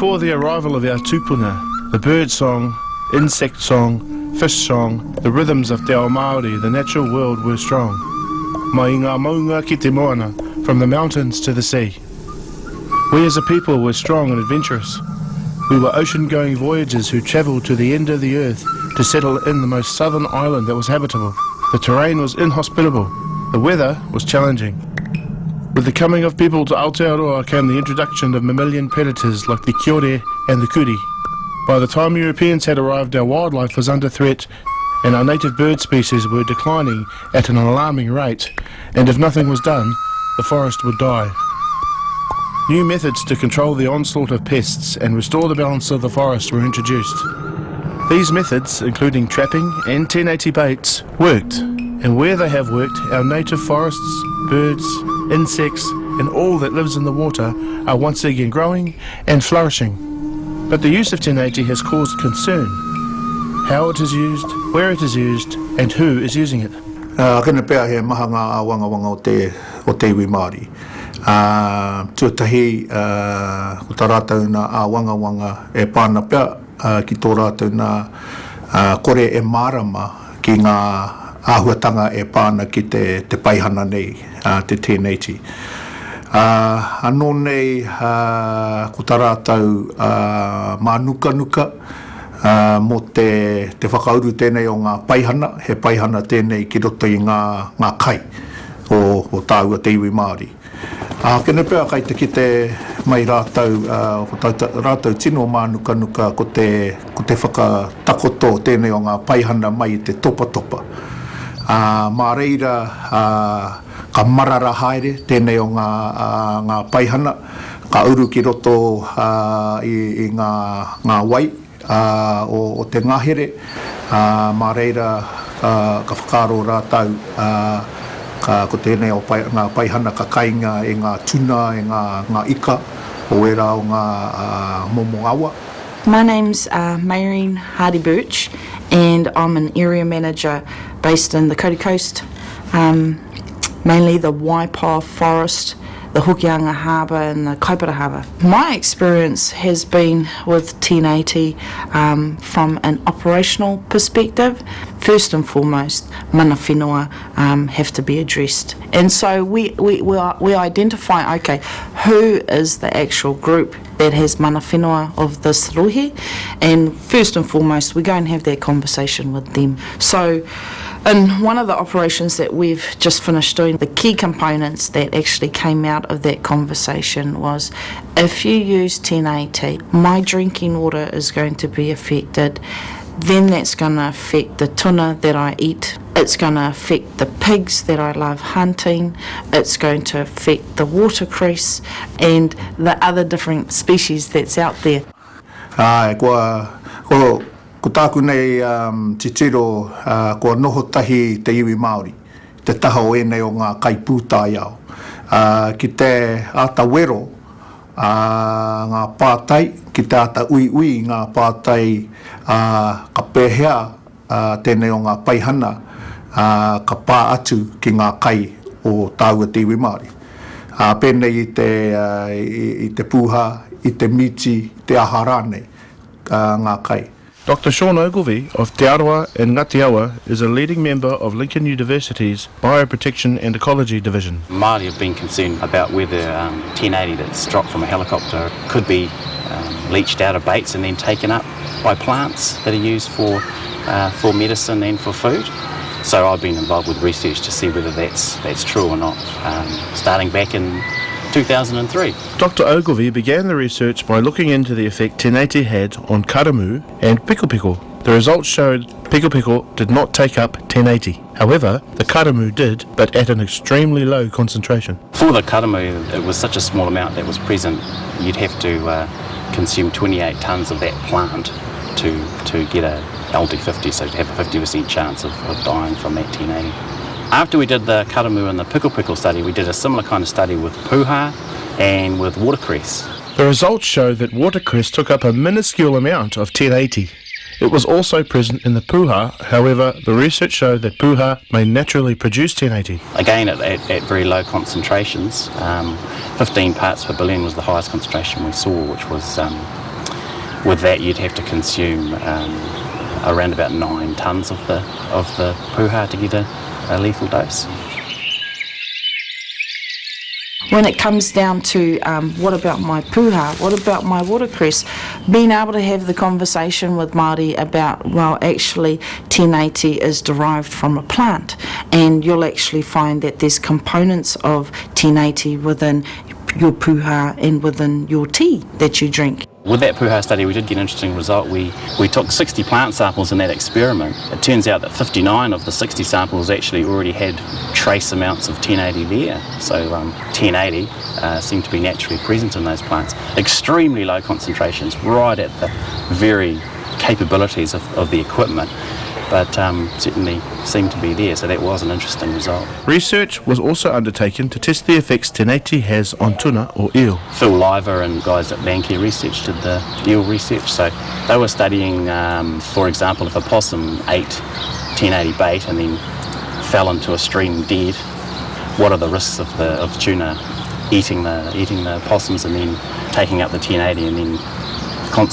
before the arrival of our tupuna, the bird song, insect song, fish song, the rhythms of Te Ao Māori, the natural world were strong. Mai ngā maunga ki te moana, from the mountains to the sea. We as a people were strong and adventurous. We were ocean-going voyagers who travelled to the end of the earth to settle in the most southern island that was habitable. The terrain was inhospitable. The weather was challenging. With the coming of people to Aotearoa came the introduction of mammalian predators like the kiore and the kuri. By the time Europeans had arrived, our wildlife was under threat and our native bird species were declining at an alarming rate, and if nothing was done, the forest would die. New methods to control the onslaught of pests and restore the balance of the forest were introduced. These methods, including trapping and 1080 baits, worked, and where they have worked, our native forests, birds, insects, and all that lives in the water are once again growing and flourishing. But the use of 1080 has caused concern. How it is used, where it is used, and who is using it. Uh, kena pēr he maha ngā wanga wanga o te, o te iwi Māori. Uh, tuatahi, uh, ko tā rātau nā a wanga wanga e pāna pēr uh, ki tō rātau nā uh, kore e mārama ki ngā āhuatanga e pāna ki te, te paihana nei, uh, te tēneiti. Uh, anō nei, uh, ko tā rātau uh, mā nuka nuka, uh, mō te, te whakauru tēnei o ngā paihana, he paihana tēnei ki roto i ngā, ngā kai o, o tāua te iwi Māori. Uh, kene pēr kai te ki te mai rātau, uh, ko tā, rātau tino mā nuka nuka ko te, ko te whakatakoto tēnei o ngā paihana mai te topa topa. Uh, mā reira, uh, ka marara haere tēnei o ngā, uh, ngā paihana, ka uru ki roto uh, i, i ngā, ngā wai uh, o, o te ngahere, uh, mā reira uh, ka whakaro rātau uh, ka, ko tēnei o pai, ngā paihana ka kainga e ngā tuna, e ngā, ngā ika, o e rā o ngā uh, momo awa. My name's uh, Mayreen Hardy Birch, and I'm an area manager based in the Kauri Coast, um, mainly the Waipoua Forest, the Hokianga Harbour and the Kaipara Harbour. My experience has been with 1080 um, from an operational perspective. First and foremost, mana whenua um, have to be addressed. And so we, we, we, are, we identify, okay, who is the actual group that has mana whenua of this rohe, and first and foremost, we go and have that conversation with them. So in one of the operations that we've just finished doing, the key components that actually came out of that conversation was if you use 1080, my drinking water is going to be affected. Then that's going to affect the tuna that I eat. It's going to affect the pigs that I love hunting. It's going to affect the watercress and the other different species that's out there. Ah, Kua, ko, tāku nei um, te tiro uh, kua noho tahi te iwi Māori, te taha o enei o ngā kai iau. Uh, ki te ata wero, uh, ngā pātai, ki te ata ui ui ngā pātai uh, ka pēhea uh, tēnei o ngā paihana, uh, ka pā atu ki ngā kai o tāua te iwi Māori. Uh, pēnei i te, uh, i, i te pūha, i te miti, te aharane, uh, ngā kai. Dr. Sean Ogilvie of Te and Ngatiawa is a leading member of Lincoln University's Bioprotection and Ecology Division. Māori have been concerned about whether um, 1080 that's dropped from a helicopter could be um, leached out of baits and then taken up by plants that are used for, uh, for medicine and for food. So I've been involved with research to see whether that's, that's true or not, um, starting back in 2003. Dr. Ogilvie began the research by looking into the effect 1080 had on karamu and pikopiko. The results showed pikopiko did not take up 1080. However, the karamu did, but at an extremely low concentration. For the karamu, it was such a small amount that was present, you'd have to uh, consume 28 tonnes of that plant to, to get a LD50, so to have a 50% chance of, of dying from that 1080. After we did the karamu and the pikopiko study, we did a similar kind of study with puha and with watercress. The results show that watercress took up a minuscule amount of 1080. It was also present in the puha, however, the research showed that puha may naturally produce 1080. Again, at, at, at very low concentrations, um, 15 parts per billion was the highest concentration we saw, which was um, with that, you'd have to consume um, around about nine tonnes of the of the puha to get a, a lethal dose. when it comes down to um, what about my puha, what about my watercress, being able to have the conversation with Māori about, well, actually 1080 is derived from a plant, and you'll actually find that there's components of 1080 within your puha and within your tea that you drink. With that Puha study, we did get an interesting result. We, we took 60 plant samples in that experiment. It turns out that 59 of the 60 samples actually already had trace amounts of 1080 there. So um, 1080 uh, seemed to be naturally present in those plants. Extremely low concentrations, right at the very capabilities of, of the equipment but um, certainly seemed to be there, so that was an interesting result. Research was also undertaken to test the effects 1080 has on tuna or eel. Phil Lyver and guys at Landcare Research did the eel research, so they were studying, um, for example, if a possum ate 1080 bait and then fell into a stream dead, what are the risks of the of tuna eating the eating the possums and then taking up the 1080 and then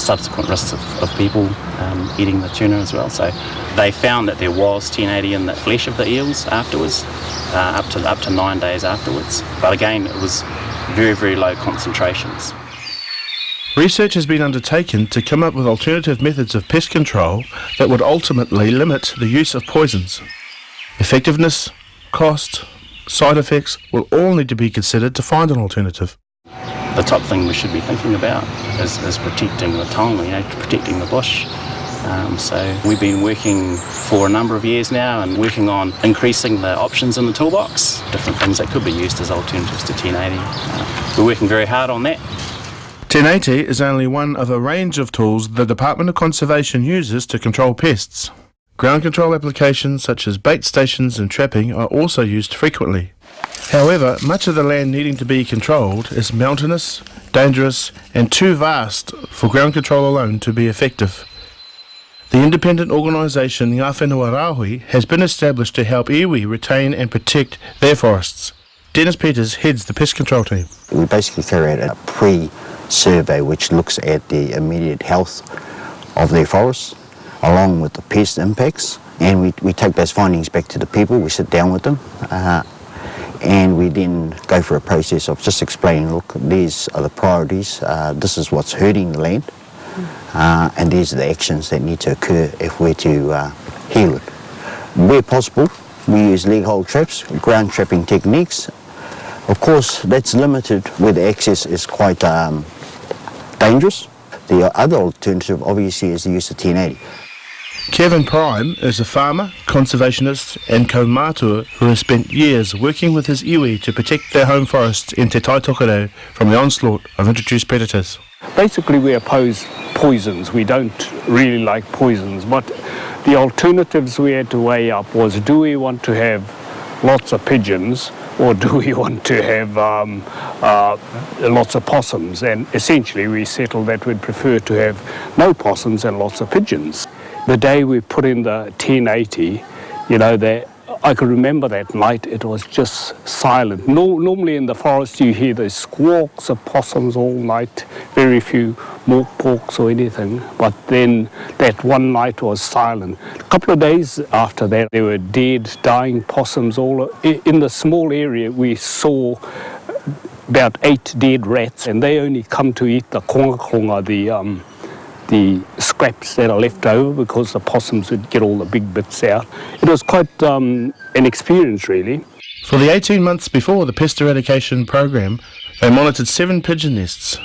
subsequent risks of, of people um, eating the tuna as well. So they found that there was 1080 in the flesh of the eels afterwards, uh, up to up to nine days afterwards. But again, it was very very low concentrations. Research has been undertaken to come up with alternative methods of pest control that would ultimately limit the use of poisons. Effectiveness, cost, side effects will all need to be considered to find an alternative the top thing we should be thinking about is, is protecting the tongue, you know, protecting the bush. Um, so we've been working for a number of years now and working on increasing the options in the toolbox, different things that could be used as alternatives to 1080. Uh, we're working very hard on that. 1080 is only one of a range of tools the Department of Conservation uses to control pests. Ground control applications such as bait stations and trapping are also used frequently. However, much of the land needing to be controlled is mountainous, dangerous, and too vast for ground control alone to be effective. The independent organisation Ngā Whenua Rāhui has been established to help iwi retain and protect their forests. Dennis Peters heads the pest control team. We basically carry out a pre-survey which looks at the immediate health of their forests along with the pest impacts and we, we take those findings back to the people, we sit down with them uh, and we then go through a process of just explaining, look, these are the priorities, uh, this is what's hurting the land, uh, and these are the actions that need to occur if we're to uh, heal it. Where possible, we use leg hold traps, ground trapping techniques. Of course, that's limited where the access is quite um, dangerous. The other alternative, obviously, is the use of 1080. Kevin Prime is a farmer, conservationist and kaumatua who has spent years working with his iwi to protect their home forests in Te Tai Tokerau from the onslaught of introduced predators. Basically we oppose poisons, we don't really like poisons, but the alternatives we had to weigh up was do we want to have lots of pigeons or do we want to have um, uh, lots of possums? And essentially we settled that we'd prefer to have no possums and lots of pigeons. The day we put in the 1080, you know, that I can remember that night, it was just silent. No, normally in the forest you hear the squawks of possums all night, very few moreporks or anything, but then that one night was silent. A couple of days after that, there were dead, dying possums all in the small area we saw about eight dead rats, and they only come to eat the konga konga, the um, the scraps that are left over because the possums would get all the big bits out. It was quite um, an experience really. For the 18 months before the pest eradication program, they monitored seven pigeon nests.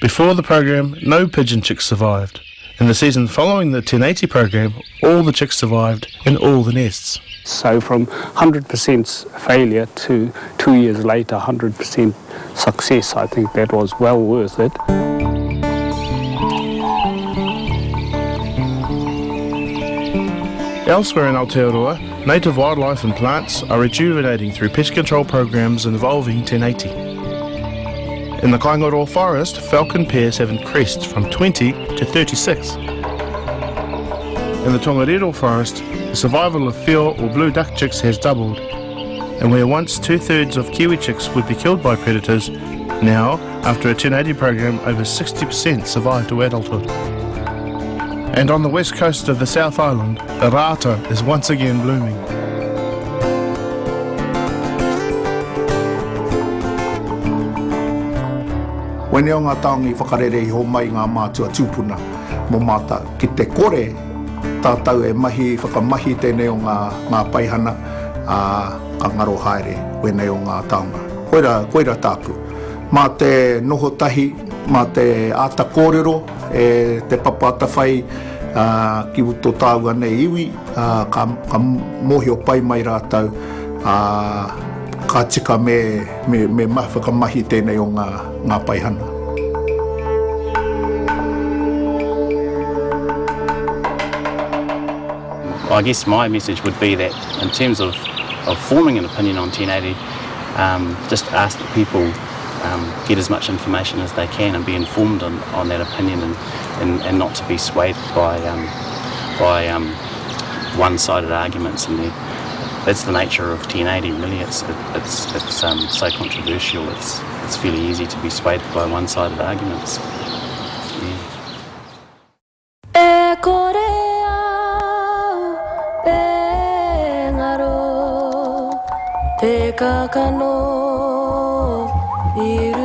Before the program, no pigeon chicks survived. In the season following the 1080 program, all the chicks survived in all the nests. So from 100% failure to two years later, 100% success, I think that was well worth it. Elsewhere in Aotearoa, native wildlife and plants are rejuvenating through pest control programs involving 1080. In the Kaingaroa forest, falcon pairs have increased from 20 to 36. In the Tongariro forest, the survival of whio or blue duck chicks has doubled, and where once two-thirds of kiwi chicks would be killed by predators, now, after a 1080 program, over 60% survive to adulthood. And on the west coast of the South Island, the rata is once again blooming. Wene o ngā taongi whakarere i ho mai ngā mātua tūpuna mō māta ki te kore tātau e mahi, whakamahi tēnei o ngā, ngā paihana a ka ngaro haere wene o ngā taonga. Koira, koira tāku. Mā te noho tahi, mā te ata kōrero, e te papata whai uh, ki uto tāu anei iwi, uh, ka, ka mohi o pai mai rātau, uh, ka tika me, me, me ma, whakamahi tēnei o ngā, ngā paihana. Well, I guess my message would be that in terms of, of forming an opinion on 1080, um, just ask the people um, get as much information as they can and be informed on, on that opinion and, and, and not to be swayed by, um, by um, one-sided arguments. And that's the nature of 1080, really. It's, it, it's, it's um, so controversial, it's, it's fairly easy to be swayed by one-sided arguments. Yeah. I ruia mai